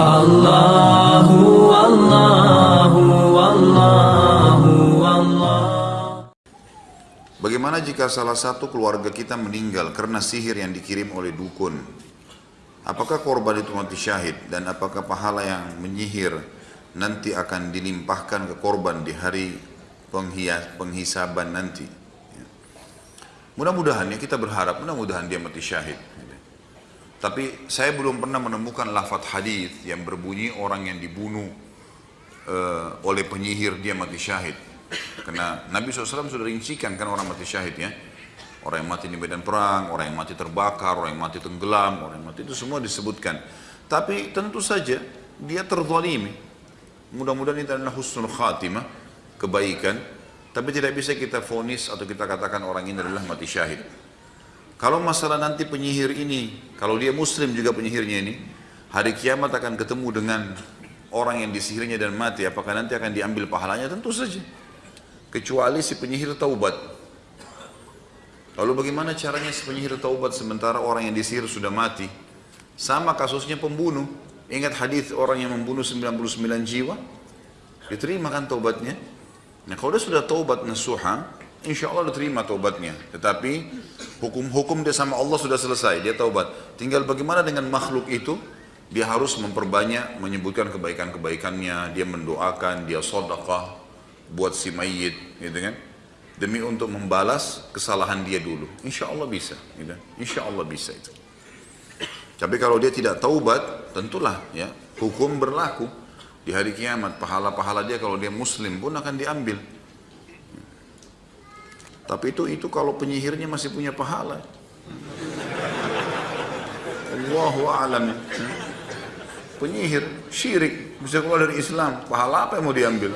Allahu Allahu Allahu Allah Bagaimana jika salah satu keluarga kita meninggal karena sihir yang dikirim oleh dukun? Apakah korban itu mati syahid dan apakah pahala yang menyihir nanti akan dilimpahkan ke korban di hari penghias, penghisaban nanti? Ya. Mudah-mudahan ya kita berharap mudah-mudahan dia mati syahid. Tapi saya belum pernah menemukan lafadz hadis yang berbunyi orang yang dibunuh uh, oleh penyihir dia mati syahid. Karena Nabi SAW sudah rincikan kan orang mati syahid ya. Orang yang mati di medan perang, orang yang mati terbakar, orang yang mati tenggelam, orang yang mati itu semua disebutkan. Tapi tentu saja dia terzalimi. Mudah-mudahan itu adalah husnul khatimah, kebaikan. Tapi tidak bisa kita fonis atau kita katakan orang ini adalah mati syahid. Kalau masalah nanti penyihir ini, kalau dia muslim juga penyihirnya ini, hari kiamat akan ketemu dengan orang yang disihirnya dan mati, apakah nanti akan diambil pahalanya? Tentu saja. Kecuali si penyihir taubat. Lalu bagaimana caranya si penyihir taubat sementara orang yang disihir sudah mati? Sama kasusnya pembunuh. Ingat hadis orang yang membunuh 99 jiwa? Diterima kan taubatnya? Nah kalau dia sudah taubat nasuha, insya Allah diterima taubatnya. Tetapi hukum-hukum dia sama Allah sudah selesai, dia taubat. Tinggal bagaimana dengan makhluk itu, dia harus memperbanyak menyebutkan kebaikan-kebaikannya, dia mendoakan, dia sodakah buat si mayit, gitu kan? Demi untuk membalas kesalahan dia dulu. Insya Allah bisa, gitu. Insya Allah bisa itu. Tapi kalau dia tidak taubat, tentulah ya hukum berlaku di hari kiamat. Pahala-pahala dia kalau dia muslim pun akan diambil. Tapi itu itu kalau penyihirnya masih punya pahala. Allahu a'lam. Penyihir syirik bisa keluar dari Islam. Pahala apa yang mau diambil?